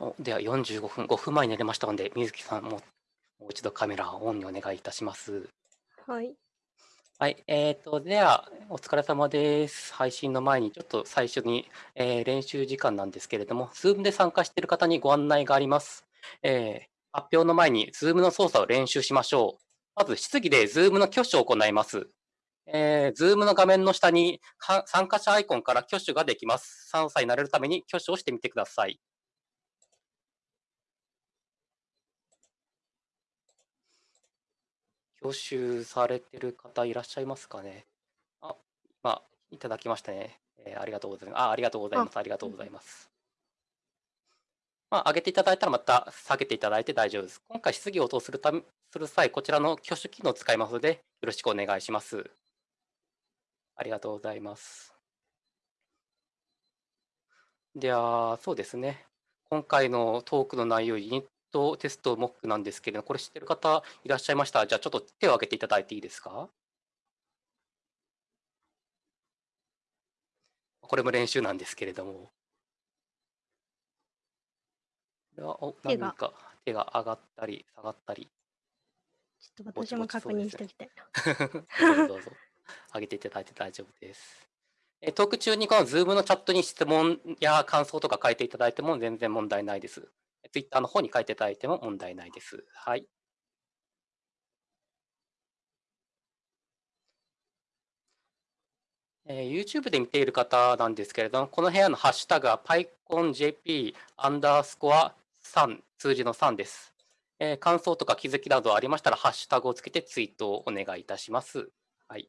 おでは45分、5分前になりましたので、水木さんももう一度カメラをオンにお願いいたします。はい。はい、えーと、では、お疲れ様です。配信の前に、ちょっと最初に、えー、練習時間なんですけれども、Zoom で参加している方にご案内があります。えー、発表の前に Zoom の操作を練習しましょう。まず、質疑で Zoom の挙手を行います。えー、Zoom の画面の下に参加者アイコンから挙手ができます。3歳になれるために挙手をしてみてください。挙手されてる方いらっしゃいますかね？あ、今、いただきましたね。えー、ありがとうございます。あ、ありがとうございます。ありがとうございます。まあ、上げていただいたらまた下げていただいて大丈夫です。今回質疑応答するためする際、こちらの挙手機能を使いますので、よろしくお願いします。ありがとうございます。では、そうですね。今回のトークの内容、ユニットテストモックなんですけれどこれ知ってる方いらっしゃいました？じゃあちょっと手を挙げていただいていいですか？これも練習なんですけれども。お何か手が上がったり下がったり。ちょっと私も確認しておきたいな。どうぞどうぞ。上げていただいて大丈夫です。トーク中にこの Zoom のチャットに質問や感想とか書いていただいても全然問題ないです。ツイッターの方に書いていただいても問題ないです。はい。えー、YouTube で見ている方なんですけれども、この部屋のハッシュタグは PyConJP アンダースコア3、数字の3です。えー、感想とか気づきなどありましたら、ハッシュタグをつけてツイートをお願いいたします。はい。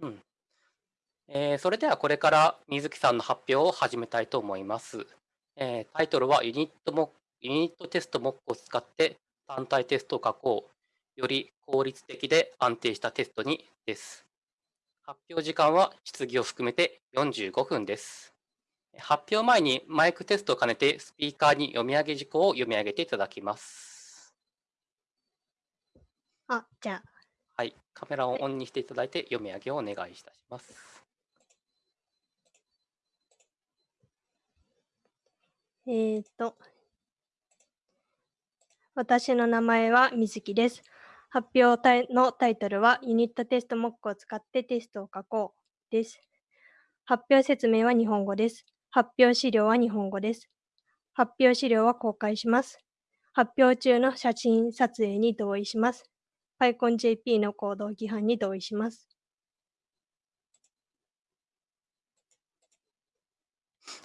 うん。えー、それではこれから水木さんの発表を始めたいと思います。えー、タイトルはユニットモユニットテストモックを使って単体テストを書こう。より効率的で安定したテストにです。発表時間は質疑を含めて45分です。発表前にマイクテストを兼ねてスピーカーに読み上げ事項を読み上げていただきます。あ、じゃあ。はい、カメラをオンにしていただいて読み上げをお願いいたします。えっ、と、私の名前は水木です。発表のタイトルはユニットテストモックを使ってテストを書こうです。発表説明は日本語です。発表資料は日本語です。発表資料は公開します。発表中の写真撮影に同意します。PyConJP の行動規範に同意します。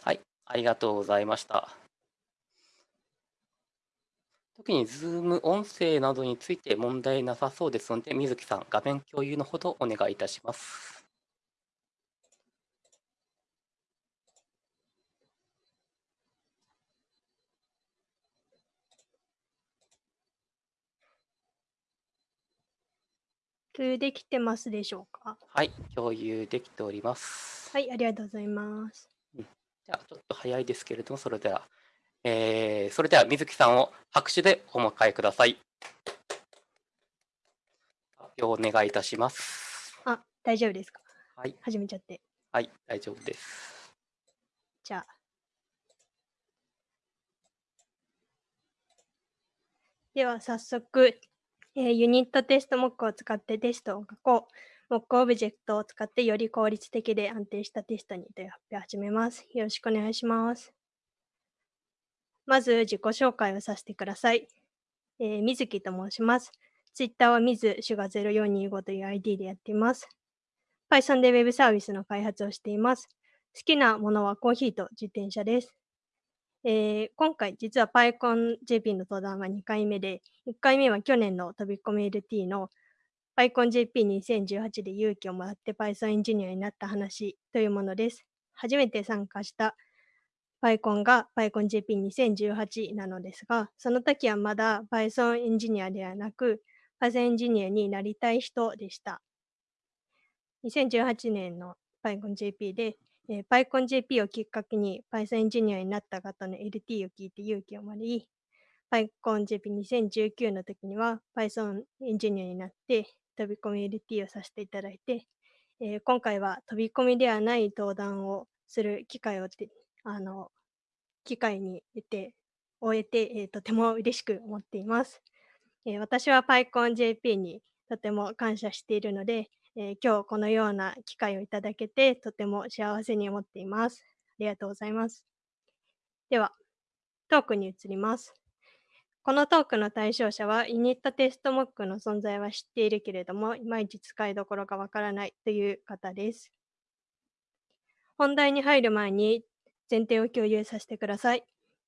はい。ありがとうございました。特に Zoom 音声などについて問題なさそうですので、水木さん、画面共有のほどお願いいたします。共有できてますでしょうか？はい、共有できております。はい、ありがとうございます。ちょっと早いですけれども、それでは、えー、それでは水木さんを拍手でお迎えください。発表お願いいたします。あ、大丈夫ですか？はい。始めちゃって。はい、大丈夫です。じゃあ。では早速、えー、 unittest.mock を使ってテストを書こう。モックオブジェクトを使ってより効率的で安定したテストにという発表を始めます。よろしくお願いします。まず自己紹介をさせてください。えー、水木と申します。Twitter は水シュガ0425という ID でやっています。Python で Web サービスの開発をしています。好きなものはコーヒーと自転車です。えー、今回実は PyConJP の登壇は2回目で、1回目は去年の飛び込み LT の PyConJP2018 で勇気をもらって Python エンジニアになった話というものです。初めて参加した PyCon が PyConJP2018 なのですが、その時はまだ Python エンジニアではなく、Python エンジニアになりたい人でした。2018年の PyConJP で、えー、PyConJP をきっかけに Python エンジニアになった方の LT を聞いて勇気をもらい、PyConJP2019 の時には Python エンジニアになって飛び込み LT をさせていただいて、えー、今回は飛び込みではない登壇をする機会をあの機会に得て終えて、えー、とても嬉しく思っています。えー、私は PyConJP にとても感謝しているので、えー、今日このような機会をいただけてとても幸せに思っています。ありがとうございます。では、トークに移ります。このトークの対象者は、ユニットテストモックの存在は知っているけれども、いまいち使いどころがわからないという方です。本題に入る前に前提を共有させてください。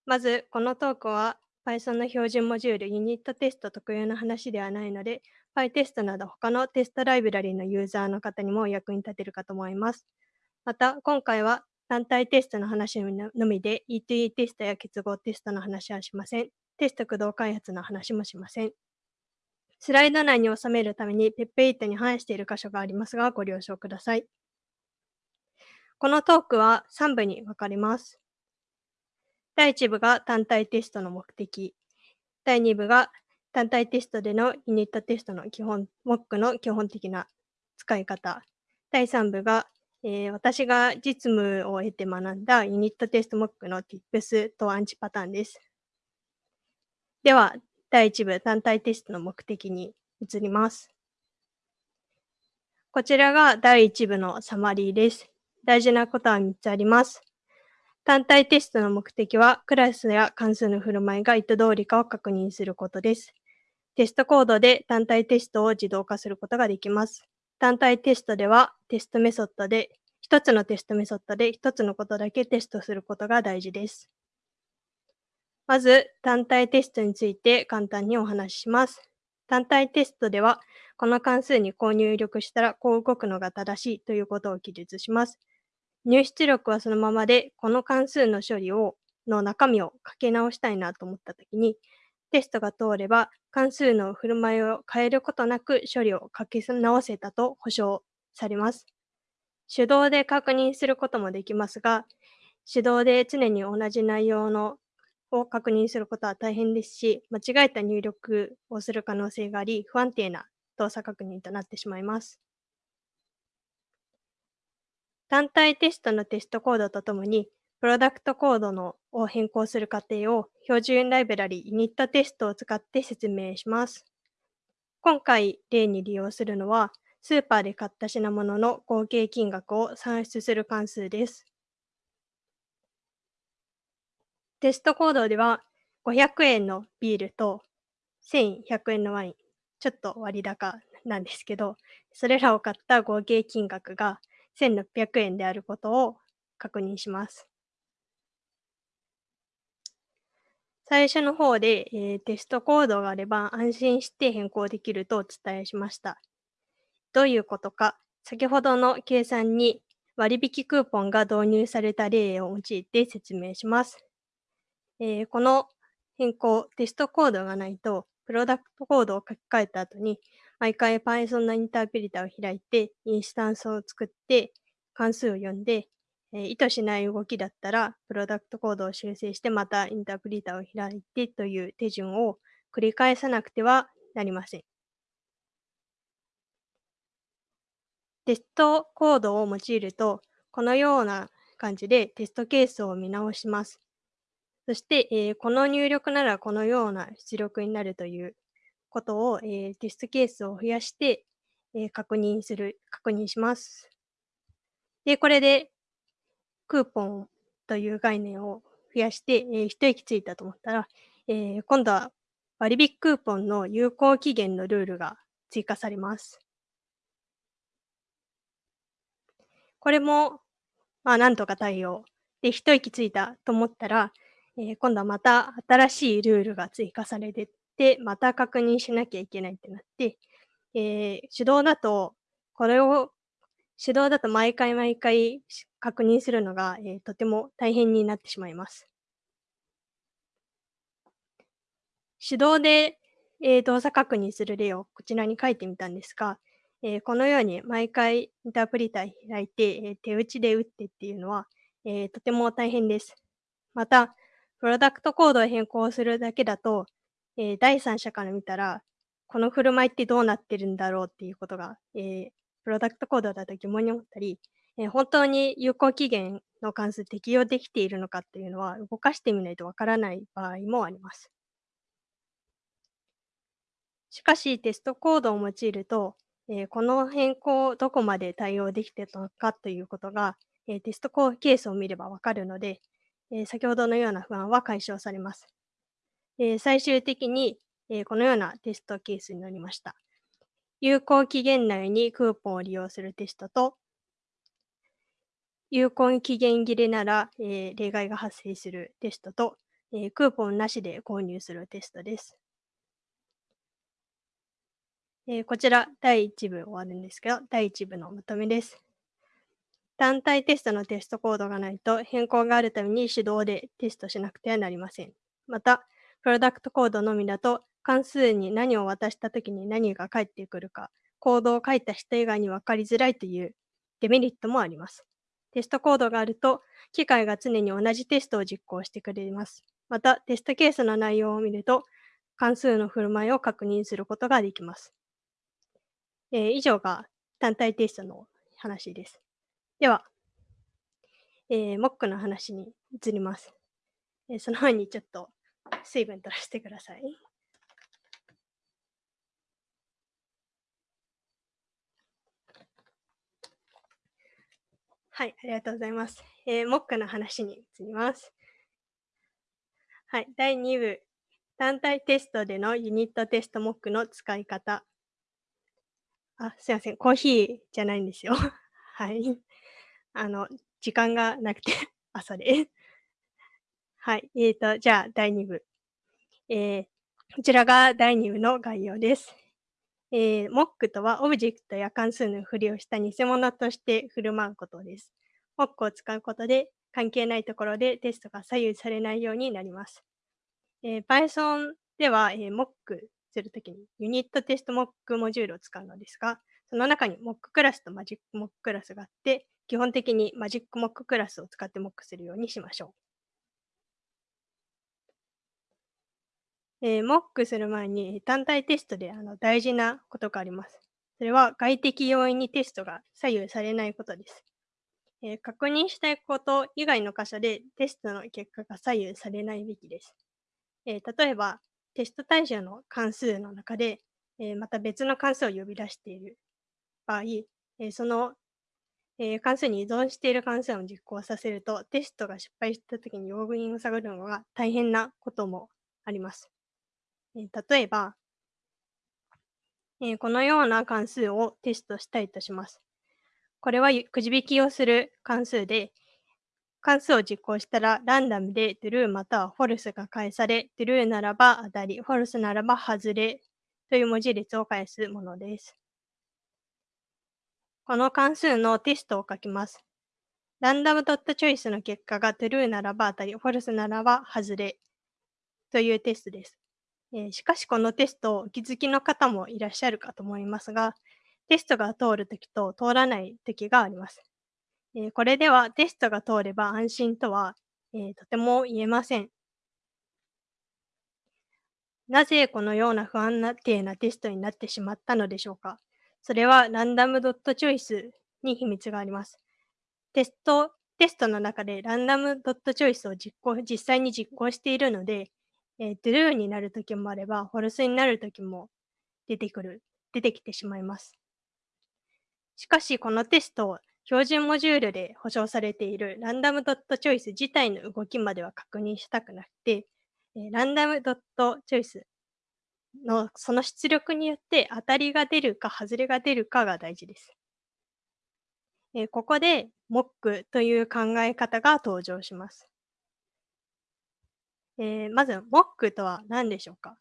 まず、このトークは Python の標準モジュールユニットテスト特有の話ではないので、PyTest など他のテストライブラリのユーザーの方にも役に立てるかと思います。また、今回は単体テストの話のみで E2E テストや結合テストの話はしません。テスト駆動開発の話もしません。スライド内に収めるために PEP8 に反している箇所がありますが、ご了承ください。このトークは3部に分かれます。第1部が単体テストの目的。第2部が単体テストでのユニットテストの基本、モックの基本的な使い方。第3部が、えー、私が実務を得て学んだユニットテストモックの Tips とアンチパターンです。では、第1部単体テストの目的に移ります。こちらが第1部のサマリーです。大事なことは3つあります。単体テストの目的は、クラスや関数の振る舞いが意図通りかを確認することです。テストコードで単体テストを自動化することができます。単体テストでは、テストメソッドで、1つのテストメソッドで1つのことだけテストすることが大事です。まず、単体テストについて簡単にお話しします。単体テストでは、この関数にこう入力したらこう動くのが正しいということを記述します。入出力はそのままで、この関数の処理をの中身を書き直したいなと思ったときに、テストが通れば関数の振る舞いを変えることなく処理を書き直せたと保証されます。手動で確認することもできますが、手動で常に同じ内容のを確認することは大変ですし、間違えた入力をする可能性があり、不安定な動作確認となってしまいます。単体テストのテストコードとともに、プロダクトコードのを変更する過程を標準ライブラリユニットテストを使って説明します。今回例に利用するのは、スーパーで買った品物の合計金額を算出する関数です。テストコードでは500円のビールと1100円のワイン、ちょっと割高なんですけど、それらを買った合計金額が1600円であることを確認します。最初の方で、えー、テストコードがあれば安心して変更できるとお伝えしました。どういうことか、先ほどの計算に割引クーポンが導入された例を用いて説明します。えー、この変更、テストコードがないと、プロダクトコードを書き換えた後に、毎回 Python のインタープリターを開いて、インスタンスを作って、関数を読んで、えー、意図しない動きだったら、プロダクトコードを修正して、またインタープリターを開いてという手順を繰り返さなくてはなりません。テストコードを用いると、このような感じでテストケースを見直します。そして、えー、この入力ならこのような出力になるということを、えー、テストケースを増やして、えー、確認する、確認します。で、これでクーポンという概念を増やして、えー、一息ついたと思ったら、えー、今度は割引クーポンの有効期限のルールが追加されます。これも、まあ、なんとか対応。で、一息ついたと思ったら、えー、今度はまた新しいルールが追加されてって、また確認しなきゃいけないってなって、えー、手動だと、これを、手動だと毎回毎回確認するのが、えー、とても大変になってしまいます。手動で、えー、動作確認する例をこちらに書いてみたんですが、えー、このように毎回インタープリター開いて、えー、手打ちで打ってっていうのは、えー、とても大変です。また、プロダクトコードを変更するだけだと、えー、第三者から見たら、この振る舞いってどうなってるんだろうっていうことが、えー、プロダクトコードだと疑問に思ったり、えー、本当に有効期限の関数適用できているのかっていうのは動かしてみないとわからない場合もあります。しかし、テストコードを用いると、えー、この変更をどこまで対応できているのかということが、えー、テストコーケースを見ればわかるので、え先ほどのような不安は解消されます。え最終的に、えこのようなテストケースになりました。有効期限内にクーポンを利用するテストと、有効期限切れなら、え、例外が発生するテストと、え、クーポンなしで購入するテストです。え、こちら第1部終わるんですけど、第1部のまとめです。単体テストのテストコードがないと変更があるために手動でテストしなくてはなりません。また、プロダクトコードのみだと関数に何を渡したときに何が返ってくるか、コードを書いた人以外に分かりづらいというデメリットもあります。テストコードがあると、機械が常に同じテストを実行してくれます。また、テストケースの内容を見ると、関数の振る舞いを確認することができます。えー、以上が単体テストの話です。では、えー、モックの話に移ります。えー、その前にちょっと水分取らせてください。はい、ありがとうございます。えー、モックの話に移ります。はい、第2部、単体テストでのユニットテストモックの使い方。あ、すいません、コーヒーじゃないんですよ。はい。あの、時間がなくて 朝で。はい、えーと、じゃあ、第2部。えー、こちらが第2部の概要です。えー、モックとはオブジェクトや関数のふりをした偽物として振る舞うことです。モックを使うことで関係ないところでテストが左右されないようになります。えー、Python では、えー、モックするときに unittest.mock モジュールを使うのですが、その中に Mock クラスと MagicMock クラスがあって、基本的に MagicMock クラスを使ってモックするようにしましょう。えー、モックする前に単体テストであの大事なことがあります。それは外的要因にテストが左右されないことです。えー、確認したいこと以外の箇所でテストの結果が左右されないべきです。えー、例えば、テスト対象の関数の中で、えまた別の関数を呼び出している場合、えその、え関数に依存している関数を実行させると、テストが失敗したときに用具因を探るのが大変なこともあります。え例えば、えこのような関数をテストしたいとします。これはくじ引きをする関数で、関数を実行したらランダムで true または false が返され、true ならば当たり、false ならば外れという文字列を返すものです。この関数のテストを書きます。ランダムドットチョイスの結果が true ならば当たり、false ならば外れというテストです。え、しかしこのテスト、お気づきの方もいらっしゃるかと思いますが、テストが通るときと通らないときがあります。え、これではテストが通れば安心とは、え、とても言えません。なぜこのような不安定なテストになってしまったのでしょうか？それはランダムドットチョイスに秘密があります。テスト、テストの中でランダムドットチョイスを実行、実際に実行しているので、えー、true になるときもあれば、false になるときも出てくる、出てきてしまいます。しかし、このテストを、標準モジュールで保証されているランダムドットチョイス自体の動きまでは確認したくなくて、えランダムドットチョイスのその出力によって当たりが出るか外れが出るかが大事です。えここで MOC という考え方が登場します。えー、まず、モックとは何でしょうか？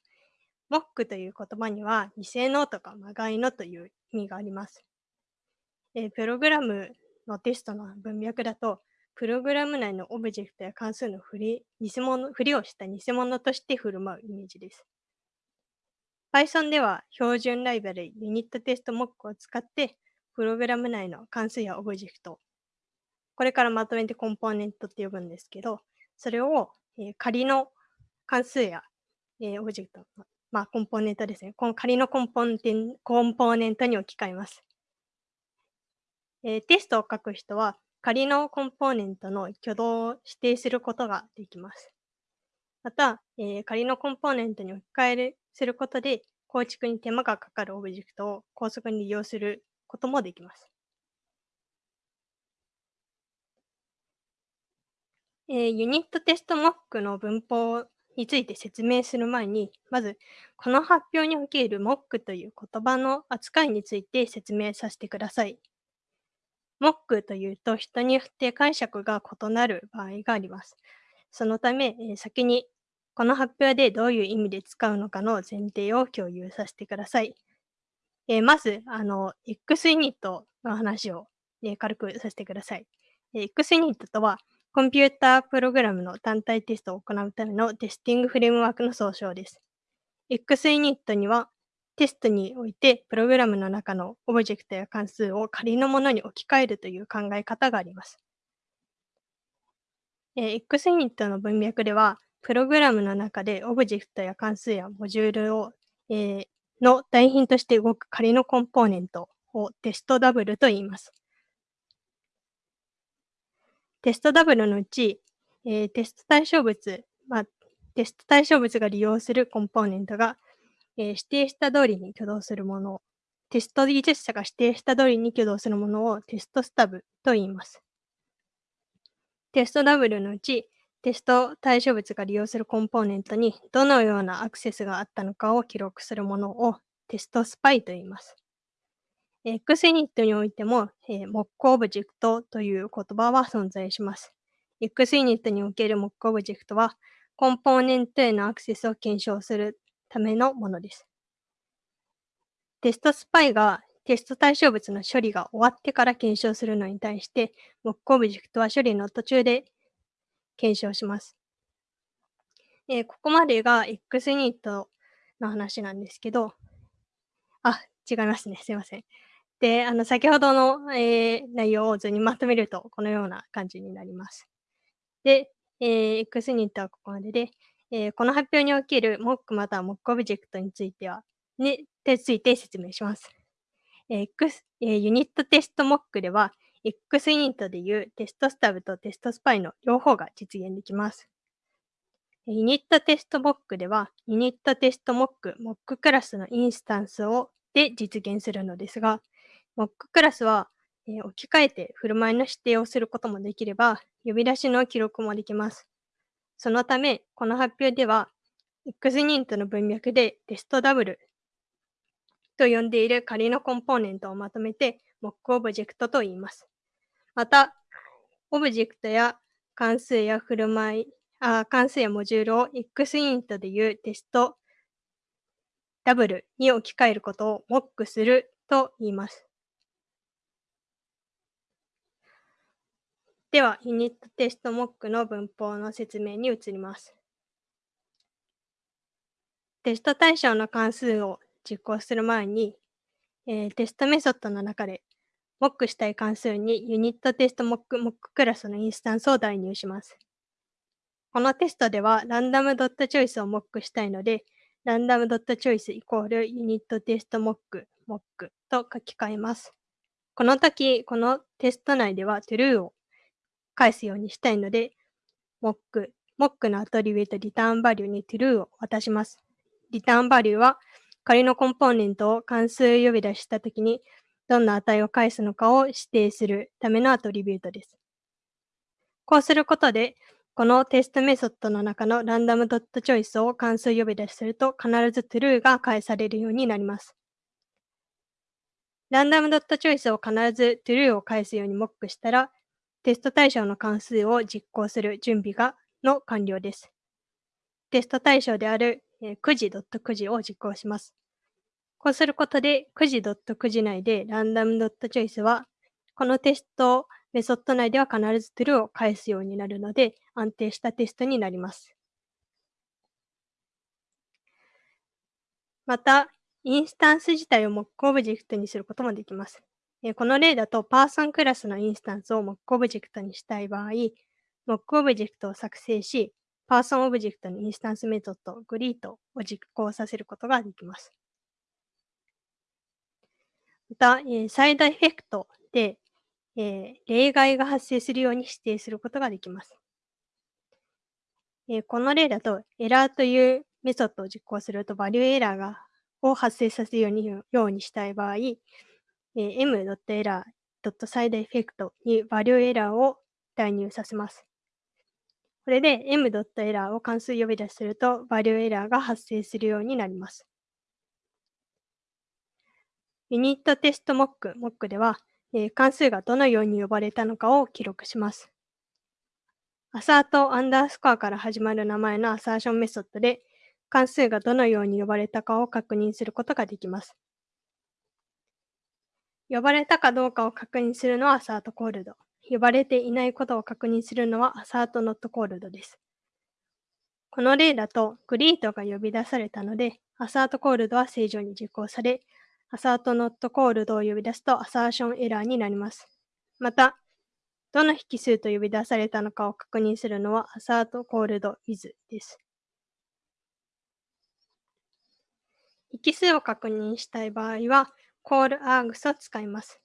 モックという言葉には、偽のとかまがいのという意味があります。えー、プログラムのテストの文脈だと、プログラム内のオブジェクトや関数の振り偽物振りをした偽物として振る舞うイメージです。Python では標準ライブラリユニットテストモックを使って、プログラム内の関数やオブジェクト、これからまとめてコンポーネントって呼ぶんですけど、それをえ、仮の関数や、え、オブジェクト、まあ、コンポーネントですね。この仮のコンポーネンコンポーネントに置き換えます。え、テストを書く人は仮のコンポーネントの挙動を指定することができます。また、え、仮のコンポーネントに置き換えるすることで構築に手間がかかるオブジェクトを高速に利用することもできます。えー、ユニットテストモックの文法について説明する前に、まず、この発表におけるモックという言葉の扱いについて説明させてください。モックというと人によって解釈が異なる場合があります。そのため、え、先にこの発表でどういう意味で使うのかの前提を共有させてください。えー、まず、あの、X ユニットの話を、ね、軽くさせてください。え、 xUnit とは、コンピュータープログラムの単体テストを行うためのテスティングフレームワークの総称です。 xUnit には、テストにおいてプログラムの中のオブジェクトや関数を仮のものに置き換えるという考え方があります。え、X ユニットの文脈では、プログラムの中でオブジェクトや関数やモジュールを、えー、の代品として動く仮のコンポーネントをテストダブルと言います。テストダブルのうち、えー、テスト対象物、まあ、テスト対象物が利用するコンポーネントが、えー、指定した通りに挙動するもの、テスト技術者が指定した通りに挙動するものをテストスタブと言います。テストダブルのうち、テスト対象物が利用するコンポーネントにどのようなアクセスがあったのかを記録するものをテストスパイと言います。 xUnit においても、えー、モックオブジェクトという言葉は存在します。X ユニットにおけるモックオブジェクトは、コンポーネントへのアクセスを検証するためのものです。テストスパイがテスト対象物の処理が終わってから検証するのに対して、モックオブジェクトは処理の途中で検証します。えー、ここまでが X ユニットの話なんですけど、あ、違いますね。すいません。で、あの、先ほどの、えー、内容を図にまとめると、このような感じになります。で、えー、X ユニットはここまでで、えー、この発表における Mock または Mock オブジェクトについては、に、について説明します。えー、X、えー、ユニットテスト Mock では、X ユニットでいうテストスタブとテストスパイの両方が実現できます。unittest.mock では、 unittest.mock、Mock クラスのインスタンスをで実現するのですが、 Mock クラスは、えー、置き換えて振る舞いの指定をすることもできれば、呼び出しの記録もできます。そのため、この発表では、X ユニットの文脈でテストダブルと呼んでいる仮のコンポーネントをまとめて、モックオブジェクトと言います。また、オブジェクトや関数や振る舞い、あ関数やモジュールを X ユニットでいうテストダブルに置き換えることをモックすると言います。では、ユニットテストモックの文法の説明に移ります。テスト対象の関数を実行する前に、えー、テストメソッドの中でモックしたい関数にユニットテストモックモッククラスのインスタンスを代入します。このテストではランダムドットチョイスをモックしたいので、ランダムドットチョイスイコールユニットテストモックモックと書き換えます。この時、このテスト内では true を返すようにしたいので、モック、モックのアトリビュートリターンバリューに true を渡します。リターンバリューは仮のコンポーネントを関数呼び出したときにどんな値を返すのかを指定するためのアトリビュートです。こうすることで、このテストメソッドの中のランダムドットチョイスを関数呼び出しすると必ず true が返されるようになります。ランダムドットチョイスを必ず true を返すようにモックしたら、テスト対象の関数を実行する準備がの完了です。テスト対象である、え、くじ.くじを実行します。こうすることで、くじ .9 時内でランダムドットチョイスは、このテストメソッド内では必ず True を返すようになるので、安定したテストになります。また、インスタンス自体を Mock オブジェクトにすることもできます。この例だと、Person クラスのインスタンスを Mock オブジェクトにしたい場合、Mock オブジェクトを作成し、Person オブジェクトにインスタンスメソッド greet を実行させることができます。また、えー、 side_effect で、えー、例外が発生するように指定することができます。えー、この例だと、 error というメソッドを実行すると、 ValueError がを発生させるようにようにしたい場合、えー、 m.error.side_effect に ValueError を代入させます。これで m.error を関数呼び出しすると、 ValueError が発生するようになります。 unittest.mock、Mock では、えー、関数がどのように呼ばれたのかを記録します。 assert アンダースコアから始まる名前のアサーションメソッドで、関数がどのように呼ばれたかを確認することができます。呼ばれたかどうかを確認するのはアサートコールド。呼ばれていないことを確認するのはアサートノットコールドです。この例だと、グリートが呼び出されたので、アサートコールドは正常に実行され、アサートノットコールドを呼び出すとアサーションエラーになります。また、どの引数と呼び出されたのかを確認するのはアサートコールド with です。引数を確認したい場合は、call args を使います。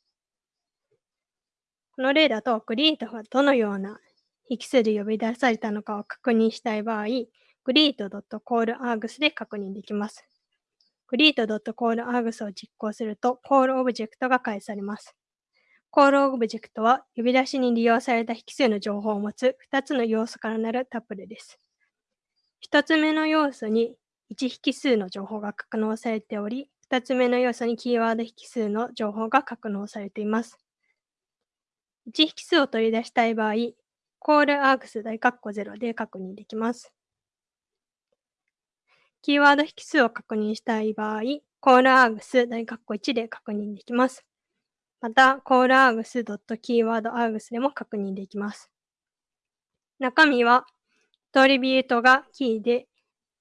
この例だと、グリートがどのような引数で呼び出されたのかを確認したい場合、greet.callargs で確認できます。greet.callargs を実行すると、call オブジェクトが返されます。call オブジェクトは呼び出しに利用された引数の情報を持つ2つの要素からなるタップルです。1つ目の要素に1引数の情報が格納されており、2つ目の要素にキーワード引数の情報が格納されています。1引数を取り出したい場合、callargs 大括弧0で確認できます。キーワード引数を確認したい場合、callargs 大括弧1で確認できます。また、callargs.keywordargs でも確認できます。中身は、トリビュートがキーで、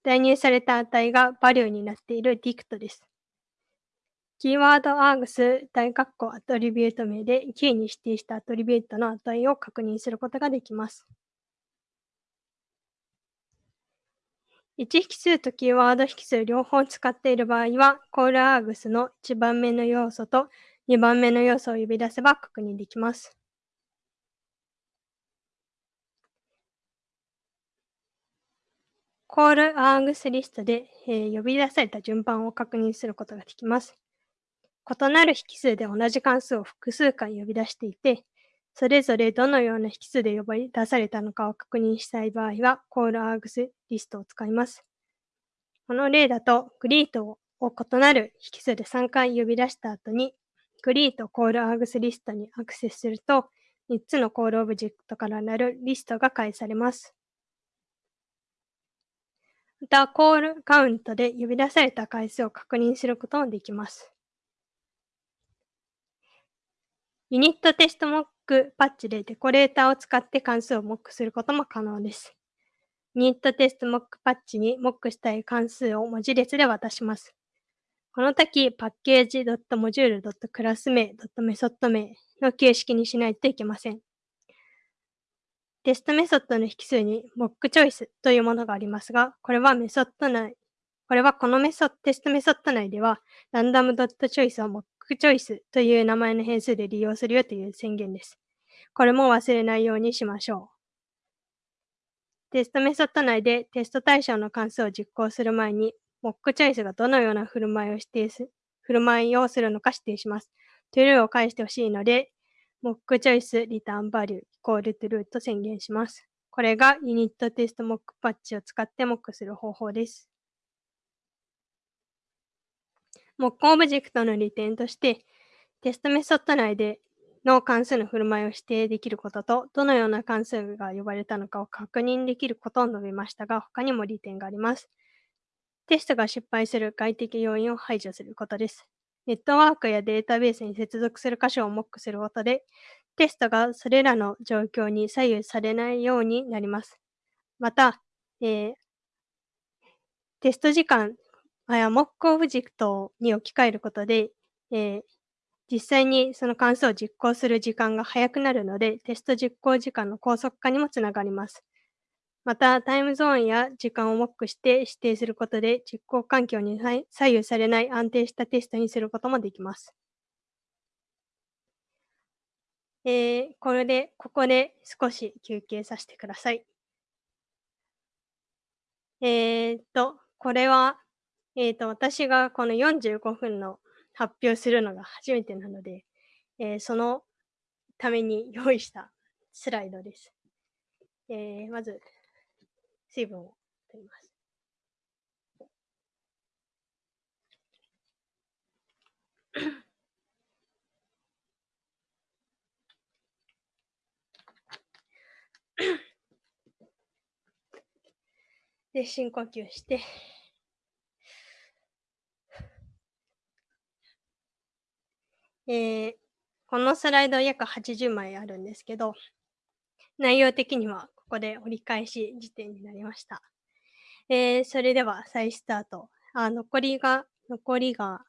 代入された値がバリューになっている dict です。キーワード args 大括弧アトリビュート名でキーに指定したアトリビュートの値を確認することができます。1引数とキーワード引数両方使っている場合は、callargs の1番目の要素と2番目の要素を呼び出せば確認できます。call_args_list で、えー、呼び出された順番を確認することができます。異なる引数で同じ関数を複数回呼び出していて、それぞれどのような引数で呼び出されたのかを確認したい場合は、callargs リストを使います。この例だと、greet を異なる引数で3回呼び出した後に、 greet.call_args_list にアクセスすると、3つの call オブジェクトからなるリストが返されます。また、コールカウントで呼び出された回数を確認することもできます。ユニットテストモックパッチでデコレーターを使って関数をモックすることも可能です。ニットテストモックパッチにモックしたい関数を文字列で渡します。この時、パッケージ .module.class 名 .method 名の形式にしないといけません。テストメソッドの引数に mock チョイスというものがありますが、これはメソッド内、これはこのメソテストメソッド内では、random.choice を mock チョイスという名前の変数で利用するよという宣言です。これも忘れないようにしましょう。テストメソッド内でテスト対象の関数を実行する前にモックチョイスがどのような振る舞いを指定す、振る舞いをするのか指定します。True を返してほしいので、 mock_choice.return_value イコール True と宣言します。これが unittest.mock.patch を使ってモックする方法です。モックオブジェクトの利点として、テストメソッド内での関数の振る舞いを指定できることと、どのような関数が呼ばれたのかを確認できることを述べましたが、他にも利点があります。テストが失敗する外的要因を排除することです。ネットワークやデータベースに接続する箇所をモックすることで、テストがそれらの状況に左右されないようになります。また、えー、テスト時間あやモックオブジェクトに置き換えることで、えー、実際にその関数を実行する時間が早くなるので、テスト実行時間の高速化にもつながります。また、タイムゾーンや時間をモックして指定することで、実行環境に左右されない安定したテストにすることもできます。えー、これで、ここで少し休憩させてください。えー、っと、これは、えー、と、私がこの45分の発表するのが初めてなので、えー、そのために用意したスライドです。えー、まず、水分を取ります。で、深呼吸して、えー、このスライド約80枚あるんですけど、内容的にはここで折り返し時点になりました。えー、それでは再スタート。あ残りが、残りが、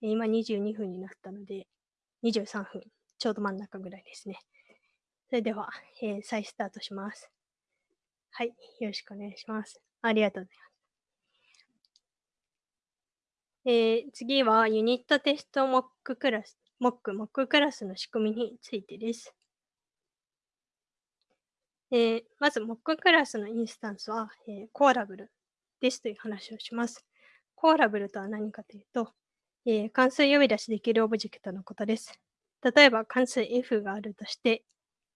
今22分になったので、23分、ちょうど真ん中ぐらいですね。それでは、えー、再スタートします。はい、よろしくお願いします。ありがとうございます。えー、次はユニットテストモッククラス、モック、モッククラスの仕組みについてです。えー、まず、モッククラスのインスタンスは、えー、コーラブルですという話をします。コーラブルとは何かというと、えー、関数呼び出しできるオブジェクトのことです。例えば関数 f があるとして、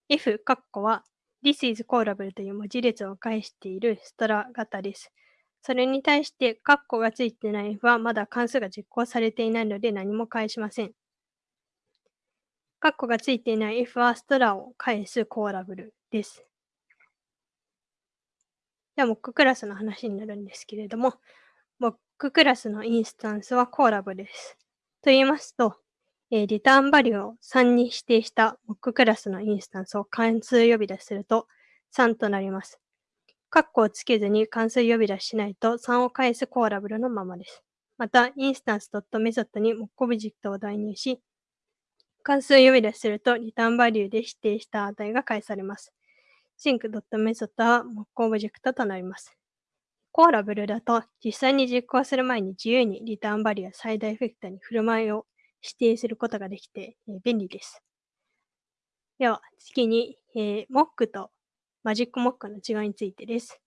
f 括弧は This is callable という文字列を返しているストラ型です。それに対して、括弧がついてない f はまだ関数が実行されていないので何も返しません。括弧がついていない f はストラを返すコーラブルです。では、モッククラスの話になるんですけれども、モッククラスのインスタンスはコーラブです。と言いますと、えー、リターンバリューを3に指定したモッククラスのインスタンスを関数呼び出すると3となります。カッコをつけずに関数呼び出ししないと3を返すコーラブルのままです。また、インスタンス .method にモックオブジェクトを代入し、関数呼び出すると、 return_value で指定した値が返されます。 thing.method はモックオブジェクトとなります。 callable だと、実際に実行する前に自由に return_value や side_effect に振る舞いを指定することができて、え、便利です。では、次に、えー、モックとマジックモックの違いについてです。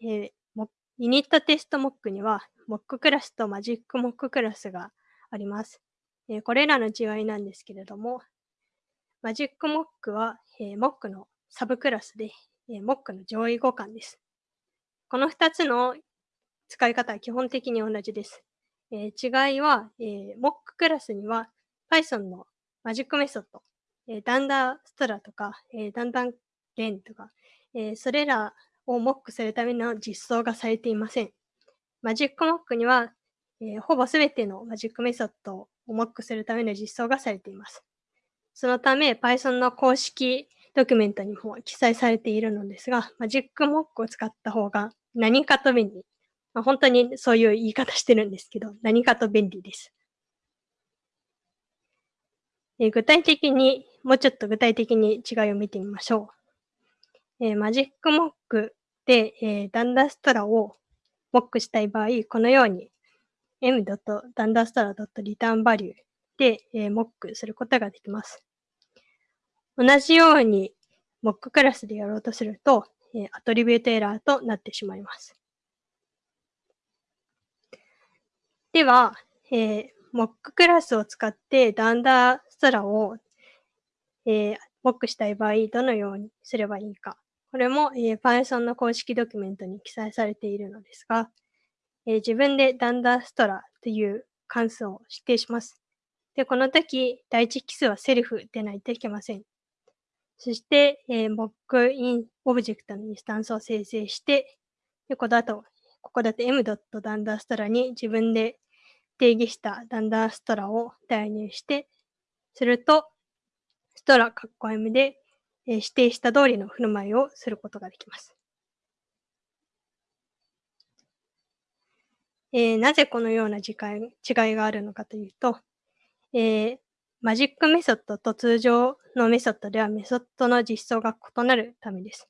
えー、 unittest.mock には、 Mock クラスと MagicMock クラスがあります。えこれらの違いなんですけれども、 MagicMock は、え Mock のサブクラスで、え Mock の上位互換です。この2つの使い方は基本的に同じです。え違いは、え Mock クラスには Python のマジックメソッド、え dunder str とか、えダンダンレンとか、えそれらをモックするための実装がされていません。マジックモックには、えほぼすべてのマジックメソッドをモックするための実装がされています。そのため、Python の公式ドキュメントにも記載されているのですが、マジックモックを使った方が何かと便利。まあ、本当にそういう言い方してるんですけど、何かと便利です。え具体的に、もうちょっと具体的に違いを見てみましょう。えー、マジックモックで、えー、ダンダストラをモックしたい場合、このように m.dandastar.returnValue で、えー、モックすることができます。同じようにモッククラスでやろうとすると、えー、アトリビュートエラーとなってしまいます。では、えー、 Mock クラスを使って dunder str を、えー、モックしたい場合、どのようにすればいいか。これも、えー、Python の公式ドキュメントに記載されているのですが、えー、自分で dunder str という関数を指定します。で、この時、第一引数は self でないといけません。そして、えー、モックインオブジェクトのインスタンスを生成して、でここだと、ここだと m.danderstr に自分で定義したダンダーストラを代入して、すると、ストラ括弧 m で、えー、指定した通りの振る舞いをすることができます。えー、なぜこのような違い違いがあるのかというと、えー、マジックメソッドと通常のメソッドではメソッドの実装が異なるためです。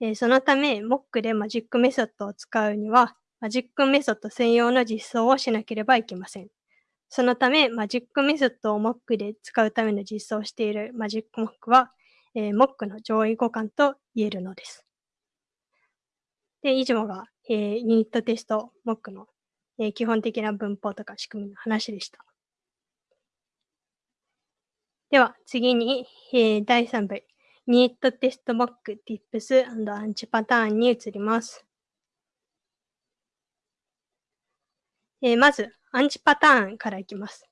えー、そのため、Mock でマジックメソッドを使うには、マジックメソッド専用の実装をしなければいけません。そのため、マジックメソッドを Mock で使うための実装をしているマジック Mock は、えー、Mock の上位互換と言えるのです。で、以上が、えー、 unittest.mock の、えー、基本的な文法とか仕組みの話でした。では、次に、えー、第3部、 unittest.mock Tips アンチパターンに移ります。えー、まず、アンチパターンからいきます。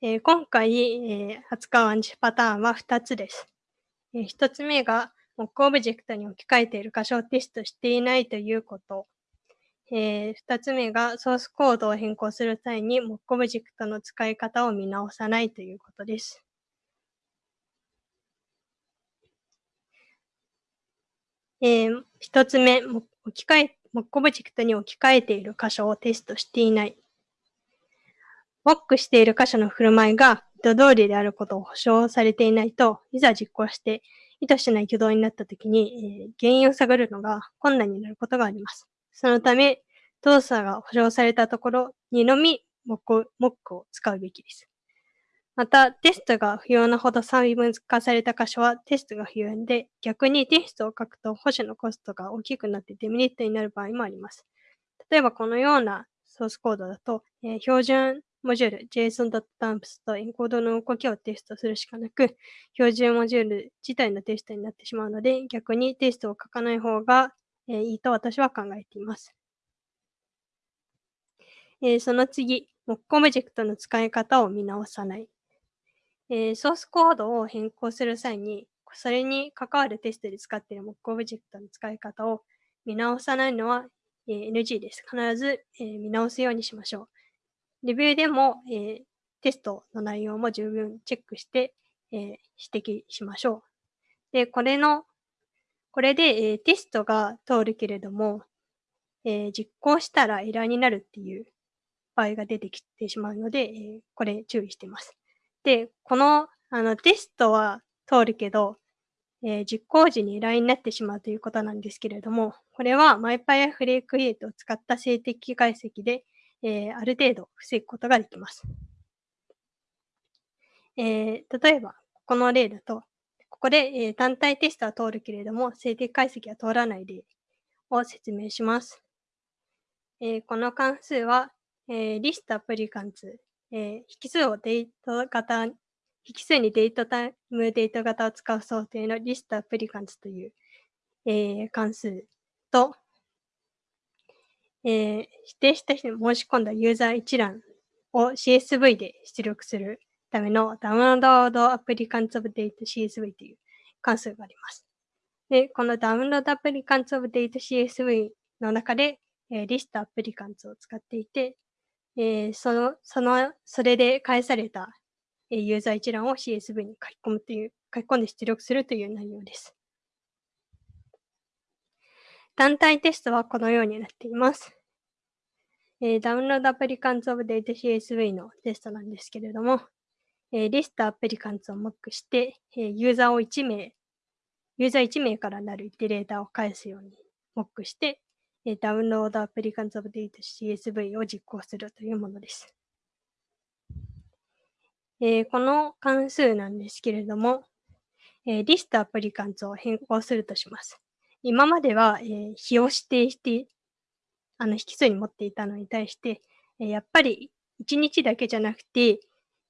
えー、今回、えー、扱うアンチパターンは2つです。えー、1つ目が、モックオブジェクトに置き換えている箇所をテストしていないということ。えー、2つ目が、ソースコードを変更する際に、モックオブジェクトの使い方を見直さないということです。えー、1つ目、置き換えモックオブジェクトに置き換えている箇所をテストしていない。モックしている箇所の振る舞いが意図通りであることを保証されていないと、いざ実行して意図しない挙動になったときに、えー、原因を探るのが困難になることがあります。そのため、動作が保証されたところにのみモックモックを使うべきです。また、テストが不要なほど細分化された箇所はテストが不要で、逆にテストを書くと保守のコストが大きくなってデメリットになる場合もあります。例えばこのようなソースコードだと、えー、標準モジュール JSON.dumps とエンコードの動きをテストするしかなく、標準モジュール自体のテストになってしまうので、逆にテストを書かない方が、えー、いいと私は考えています。えー、その次、モックオブジェクトの使い方を見直さない。え、ソースコードを変更する際に、それに関わるテストで使っている Mock オブジェクトの使い方を見直さないのは、え、NG です。必ず、え、見直すようにしましょう。レビューでも、え、テストの内容も十分チェックして、え、指摘しましょう。で、これの、これで、えー、テストが通るけれども、えー、実行したらエラーになるっていう場合が出てきてしまうので、えー、これ注意してます。で、このあのテストは通るけど、えー、実行時に LINE になってしまうということなんですけれども、これは MyPy や FreeCreate を使った静的解析で、えー、ある程度防ぐことができます。えー、例えば、この例だと、ここで、えー、単体テストは通るけれども、静的解析は通らない例を説明します。えー、この関数は、えー、リストアプリカンツえー、引数をデート型、引数にデートタイムデート型を使う想定のリストアプリカンツという、えー、関数と、えー、指定した人に申し込んだユーザー一覧を CSV で出力するためのダウンロードアプリカンツオブデート CSV という関数があります。で、このダウンロードアプリカンツオブデート CSV の中で、えー、リストアプリカンツを使っていて、えー、その、その、それで返された、えー、ユーザー一覧を CSV に書き込むという、書き込んで出力するという内容です。単体テストはこのようになっています。えー、ダウンロードアプリカンツオブデータ CSV のテストなんですけれども、えー、リストアプリカンツをモックして、えー、ユーザーを1名、ユーザー1名からなるイテレーターを返すようにモックして、ダウンロードアプリカンズオブデータ CSV を実行するというものです。えー、この関数なんですけれども、えー、リストアプリカンツを変更するとします。今までは、えー、日を指定して、あの、引数に持っていたのに対して、えー、やっぱり1日だけじゃなくて、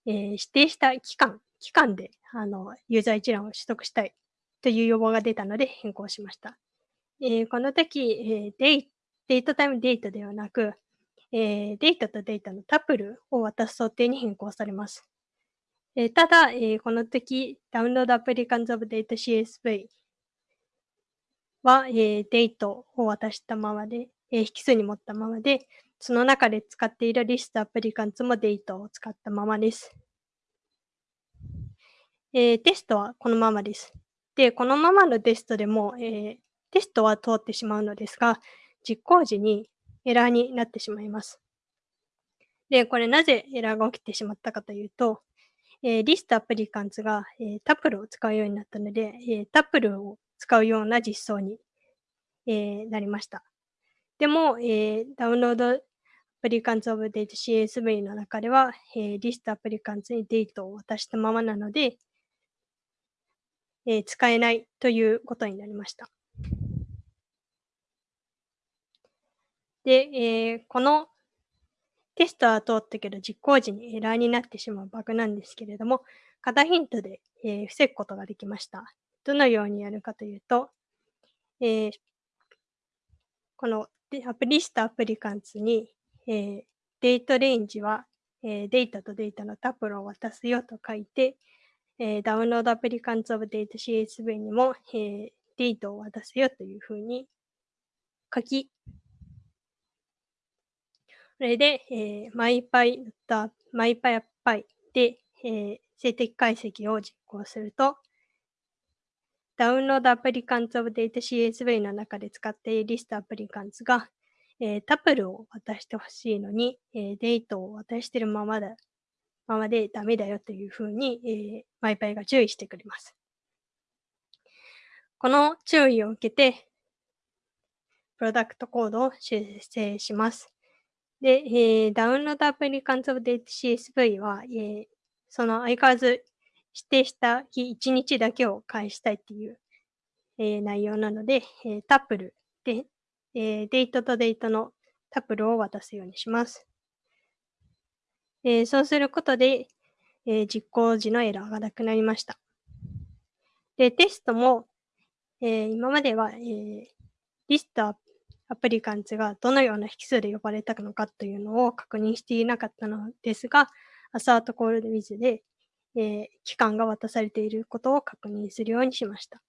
えー、指定した期間、期間で、あの、ユーザー一覧を取得したいという要望が出たので変更しました。えー、この時、えー、デイデートタイムデータではなく、えー、データとデータのタプルを渡す想定に変更されます。えー、ただ、えー、この時、ダウンロードアプリカンズオブデータ CSV は、えー、デートを渡したままで、えー、引数に持ったままで、その中で使っているリストアプリカンツもデートを使ったままです。えー、テストはこのままです。で、このままのテストでも、えー、テストは通ってしまうのですが、実行時にエラーになってしまいます。で、これなぜエラーが起きてしまったかというと、えー、リストアプリカンツが、えー、タプルを使うようになったので、えー、タプルを使うような実装に、えなりました。でも、えダウンロードア applicants of data CSV の中では、えー、list applicants にデータを渡したままなので、えー、使えないということになりました。で、えー、このテストは通ったけど実行時にエラーになってしまうバグなんですけれども、型ヒントで、えー、防ぐことができました。どのようにやるかというと、えー、このアプリストアプリカンツに、えー、デートレンジは、えー、データとデータのタプロを渡すよと書いて、えー、ダウンロードアプリカンツオブデータ CSV にも、えー、データを渡すよというふうに書き、それで、えー、マイパイだマイパイアッパイで、えー、静的解析を実行すると、ダウンロードアプリカンツオブデータ CSV の中で使っているリストアプリカンツが、えー、タプルを渡してほしいのに、えー、デートを渡してるままだ、ままでダメだよというふうに、えー、マイパイが注意してくれます。この注意を受けて、プロダクトコードを修正します。で、えー、ダウンロードアプリカンツオブデータ CSV は、えー、その相変わらず指定した日1日だけを返したいっていう、えー、内容なので、えー、タプルで、えー、デートとデートのタップルを渡すようにします。えー、そうすることで、えー、実行時のエラーがなくなりました。で、テストも、え、今までは、え、リストアプリカンツがどのような引数で呼ばれたのかというのを確認していなかったのですが、アサートコールドウィズで、えー、期間が渡されていることを確認するようにしました。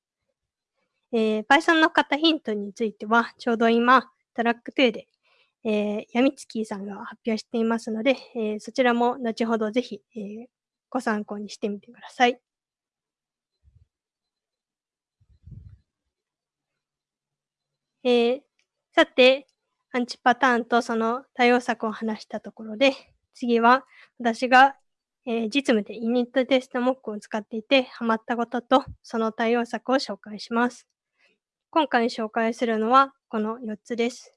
えー、Python の型ヒントについては、ちょうど今、トラック2で、えー、ヤミツキーさんが発表していますので、えー、そちらも後ほどぜひ、えー、ご参考にしてみてください。えー、さて、アンチパターンとその対応策を話したところで、次は私が、えー、実務でイニットテストモックを使っていてハマったこととその対応策を紹介します。今回紹介するのはこの4つです。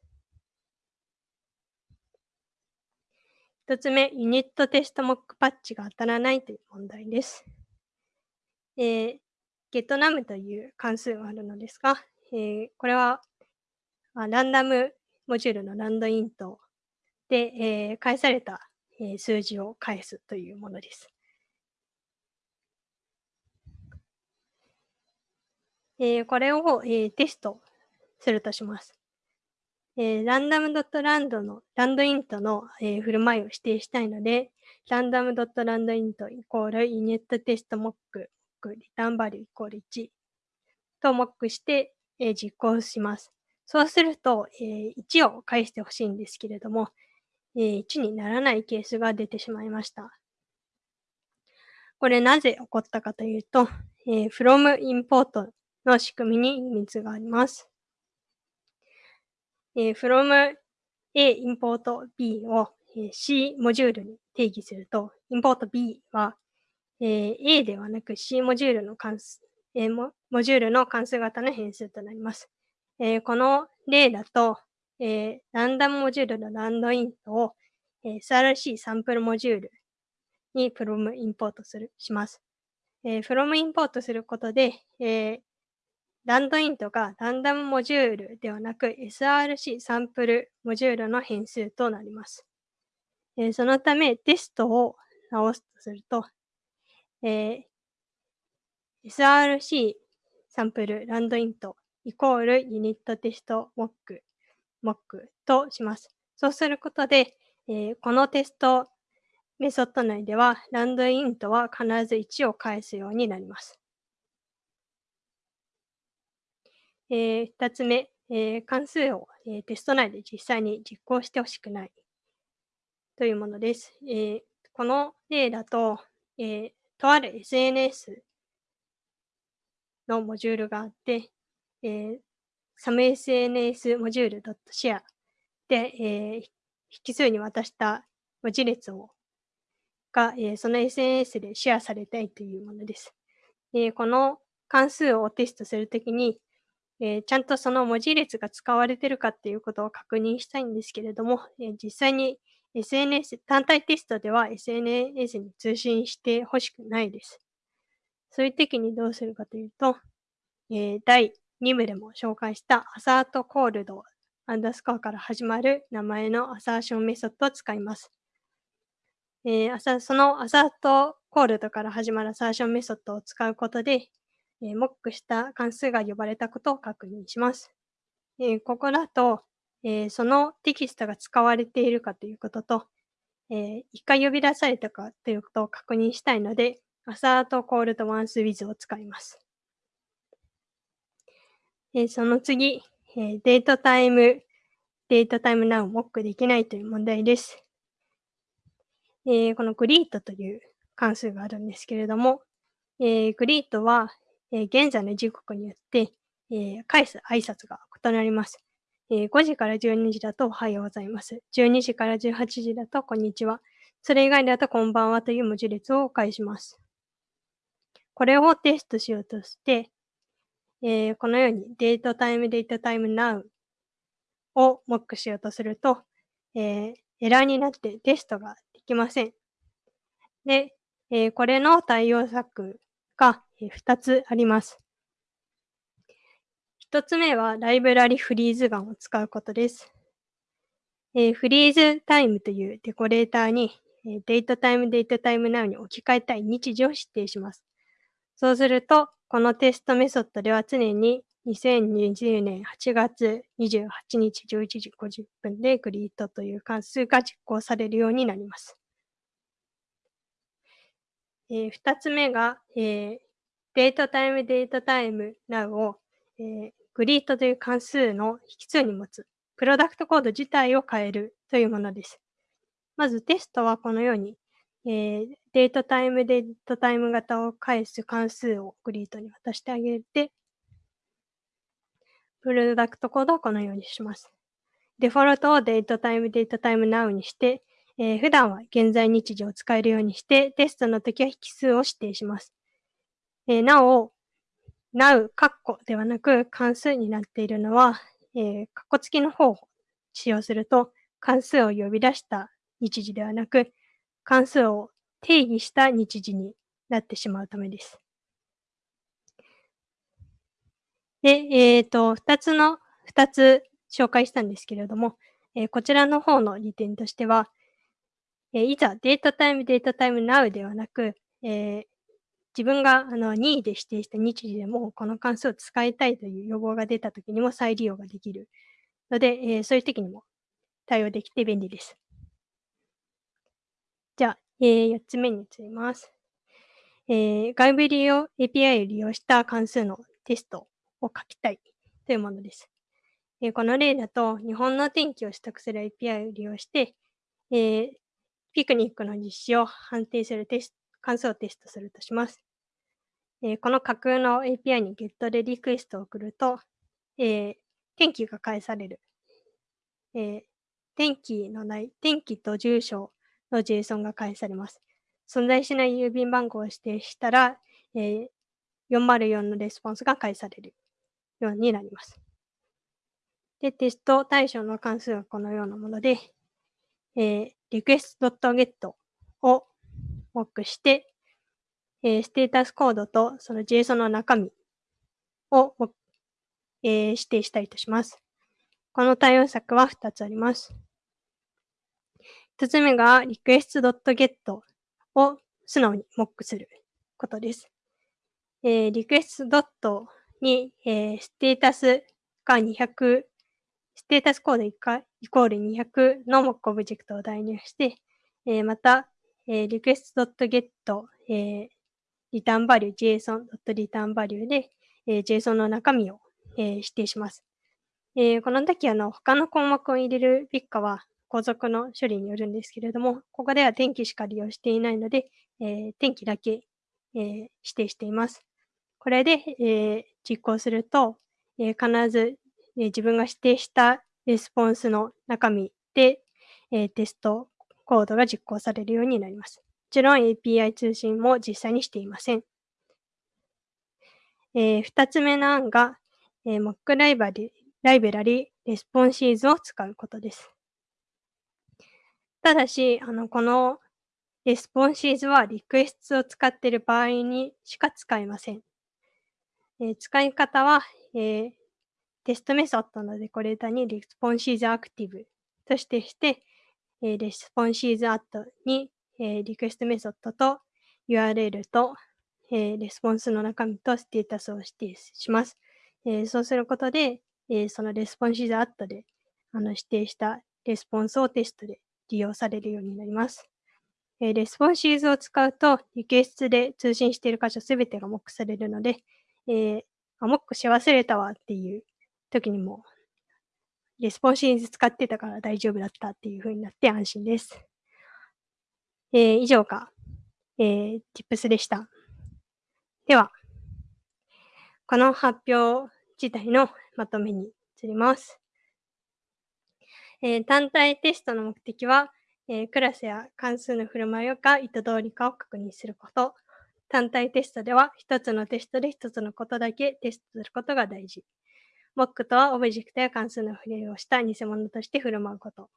1つ目、ユニットテストモックパッチが当たらないという問題です。えー、ゲットナムという関数があるのですが、えー、これはあランダムモジュールのランドイントで、えー、返された、えー、数字を返すというものです。えー、これを、えー、テストするとします。えー、ランダムドットランドの、ランドイントの、えー、振る舞いを指定したいので、ランダムドットランドイントイコールイネットテストモック、リターンバリューイコール1とモックして、えー、実行します。そうすると、えー、1を返してほしいんですけれども、え、1にならないケースが出てしまいました。これなぜ起こったかというと、えー、from import の仕組みに秘密があります。えー、from A import B を、えー、C モジュールに定義すると、import B は、えー、A ではなく C モジュールの関数、えー、モモジュールの関数型の変数となります。えー、この例だと、えー、ランダムモジュールのランドイントを、えー、SRC サンプルモジュールに from インポートする、します。えー、from インポートすることで、えー、ランドイントがランダムモジュールではなく SRC サンプルモジュールの変数となります。えー、そのためテストを直すとすると、えー、SRC サンプルランドイントイコールユニットテストモック、モックとします。そうすることで、えー、このテストメソッド内では、ランドイントは必ず1を返すようになります。えー、2つ目、えー、関数を、えー、テスト内で実際に実行してほしくないというものです。えー、この例だと、えー、とある SNS のモジュールがあって、えー、SumSNS モジュール .share で、えー、引数に渡した文字列をが、えー、その SNS でシェアされたいというものです。えー、この関数をテストするときに、えー、ちゃんとその文字列が使われてるかっていうことを確認したいんですけれども、えー、実際に SNS、単体テストでは SNS に通信してほしくないです。そういう時にどうするかというと、えー、第2部でも紹介した assert called underscore から始まる名前のアサーションメソッドを使います。えー、その assert called から始まるアサーションメソッドを使うことで、えー、モックした関数が呼ばれたことを確認します。えー、ここだと、えー、そのテキストが使われているかということと、えー、一回呼び出されたかということを確認したいので、 assert called once with を使います。えー、その次、えー、 datetime、datetime now モックできないという問題です。えー、この greet という関数があるんですけれども、えー、 greet は、えー、現在の時刻によって、えー、返す挨拶が異なります。えー、5時から12時だとおはようございます。12時から18時だとこんにちは。それ以外だとこんばんはという文字列を返します。これをテストしようとして、えー、このようにデートタイム、デートタイム、ナウをモックしようとすると、えー、エラーになってテストができません。で、えー、これの対応策が2つあります。1つ目はライブラリフリーズガンを使うことです。えー、フリーズタイムというデコレーターに、えー、デートタイム、デートタイムナウに置き換えたい日時を指定します。そうすると、このテストメソッドでは常に2020年8月28日11時50分でグリートという関数が実行されるようになります。えー、2つ目が、えー、datetime datetime now を、えー、 greet という関数の引数に持つプロダクトコード自体を変えるというものです。まずテストはこのようにえー、 datetime、datetime 型を返す関数を greet に渡してあげて、プロダクトコードをこのようにします。デフォルトを datetime、datetime now にして、えー、普段は現在日時を使えるようにして、テストの時は引数を指定します。えー、なお、now、カッコではなく関数になっているのは、えー、カッコ付きの方を使用すると、関数を呼び出した日時ではなく、関数を定義した日時になってしまうためです。で、えっ、ー、と、二つの、二つ紹介したんですけれども、えー、こちらの方の利点としては、えー、いざデータタイム、データタイム now ではなく、え自分があの任意で指定した日時でもこの関数を使いたいという要望が出たときにも再利用ができるので、えそういう時にも対応できて便利です。じゃあ、えー、4つ目に移ります。えー、外部利用 API を利用した関数のテストを書きたいというものです。え、この例だと、日本の天気を取得する API を利用して、え、ピクニックの実施を判定するテスト関数をテストするとします。えー、この架空の API に GET でリクエストを送ると、えー、天気が返される。えー、天気のない、天気と住所の JSON が返されます。存在しない郵便番号を指定したら、えー、404のレスポンスが返されるようになります。で、テスト対象の関数はこのようなもので、えー、request.get をモックして、えー、ステータスコードとその JSON の中身を、えー、指定したいとします。この対応策は2つあります。一つ目が request.get を素直にモックすることです。えー、request. に、えー、ステータスが200、ステータスコードイコール200のモックオブジェクトを代入して、えー、また、えー、request.get、えー、 return value、json.returnValue で、えー、JSON の中身を、えー、指定します。えー、この時あの他の項目を入れるべきかは後続の処理によるんですけれども、ここでは天気しか利用していないので、えー、天気だけ、えー、指定しています。これで、えー、実行すると、え必ず、え自分が指定したレスポンスの中身で、えテストコードが実行されるようになります。もちろん API 通信も実際にしていません。えー、2つ目の案が、えー、Mock ライバリライブラリ responses を使うことです。ただし、あの、この responses は requests を使っている場合にしか使えません。えー、使い方は、えー、テストメソッドのデコレーターに responses activate としてして、えー、 responses add に、えー、リクエストメソッドと URL と、えー、レスポンスの中身とステータスを指定します。えー、そうすることで、えー、その responses add であの指定したレスポンスをテストで利用されるようになります。え responses を使うと、 requests で通信している箇所すべてがモックされるので、えー、あ、モックし忘れたわっていう時にも、 responses 使ってたから大丈夫だったっていう風になって安心です。えー、以上が、えー、Tips でした。では、この発表自体のまとめに移ります。えー、単体テストの目的は、えー、クラスや関数の振る舞いが意図通りかを確認すること。単体テストでは、一つのテストで一つのことだけテストすることが大事。モックとはオブジェクトや関数の振りをした偽物として振る舞うこと。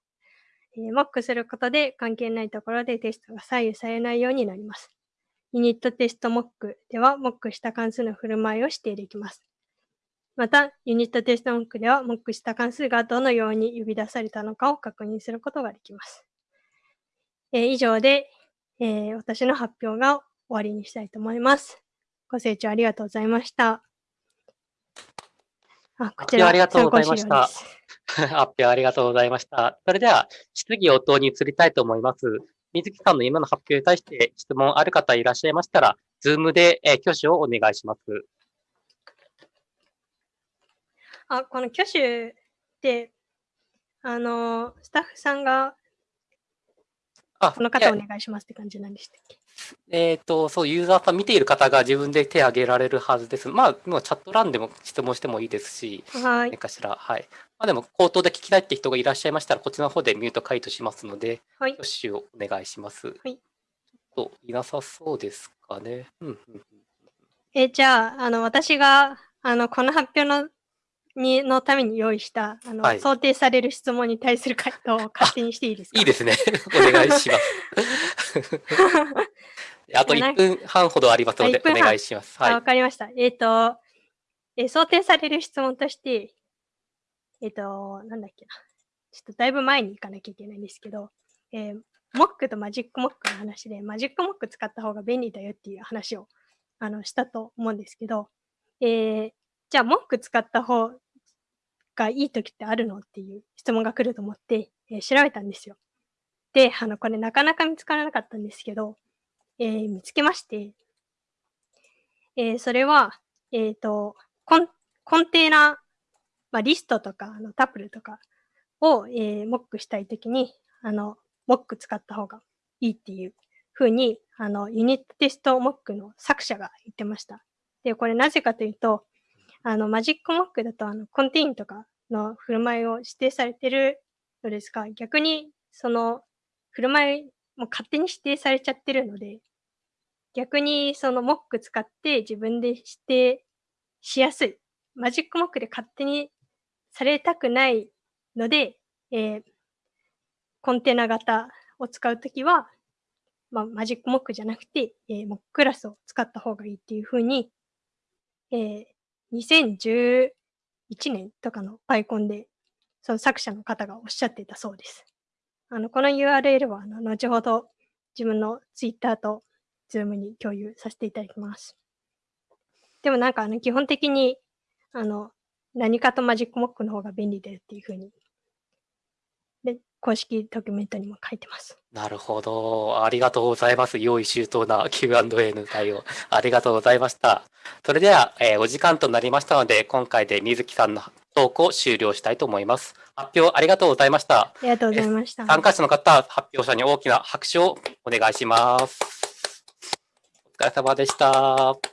えー、モックすることで関係ないところでテストが左右されないようになります。ユニットテストモックでは、モックした関数の振る舞いを指定できます。また、ユニットテストモックでは、モックした関数がどのように呼び出されたのかを確認することができます。えー、以上で、えー、私の発表が終わりにしたいと思います。ご清聴ありがとうございました。あ、こちら、ありがとうございました。発表ありがとうございました。それでは、質疑応答に移りたいと思います。水木さんの今の発表に対して質問ある方いらっしゃいましたら、ズームで、えー、挙手をお願いします。あ、この挙手って、あの、スタッフさんがあ、この方お願いしますって感じなんでしたっけ？えっ、ー、と、そう、ユーザーさん見ている方が自分で手を挙げられるはずです。まあ、もうチャット欄でも質問してもいいですし、はい。何かしら、はい。まあ、でも、口頭で聞きたいって人がいらっしゃいましたら、こっちの方でミュート解除しますので、はい。挙手をお願いします。はい。ちょっといなさそうですかね。え、じゃあ、あの、私が、あの、この発表のにのために用意したあの、はい、想定される質問に対する回答を勝手にしていいですか？いいですね。お願いします。あと1分半ほどありますので、お願いします。はい、わかりました。えっ、ー、と、えー、想定される質問として、えっ、ー、と、なんだっけな。ちょっとだいぶ前に行かなきゃいけないんですけど、えー、モックとマジックモックの話で、マジックモック使った方が便利だよっていう話をあのしたと思うんですけど、えー、じゃあ、モック使った方がいい時ってあるのっていう質問が来ると思って、えー、調べたんですよ。で、あの、これなかなか見つからなかったんですけど、えー、見つけまして、えー、それは、えっ、とコン、コンテナ、まあ、リストとか、あのタプルとかを、えーモックしたいときに、あの、モック使った方がいいっていうふうに、あの、ユニットテストモックの作者が言ってました。で、これなぜかというと、あの、マジックモックだと、あの、コンテインとかの振る舞いを指定されてるのですが、逆に、その、振る舞いも勝手に指定されちゃってるので、逆にそのモック使って自分で指定しやすい。マジックモックで勝手にされたくないので、えー、コンテナ型を使うときは、まあ、マジックモックじゃなくて、えー、モッククラスを使った方がいいっていうふうに、えー、2011年とかのパイコンで、その作者の方がおっしゃっていたそうです。あの、この URL は、あの、後ほど自分の Twitter と Zoom に共有させていただきます。でもなんか、あの、基本的に、あの、何かとマジックモックの方が便利だよっていうふうにで、公式ドキュメントにも書いてます。なるほど。ありがとうございます。用意周到な Q&A の対応。ありがとうございました。それでは、えー、お時間となりましたので、今回で水木さんのトークを終了したいと思います。発表ありがとうございました。ありがとうございました。参加者の方、発表者に大きな拍手をお願いします。お疲れ様でした。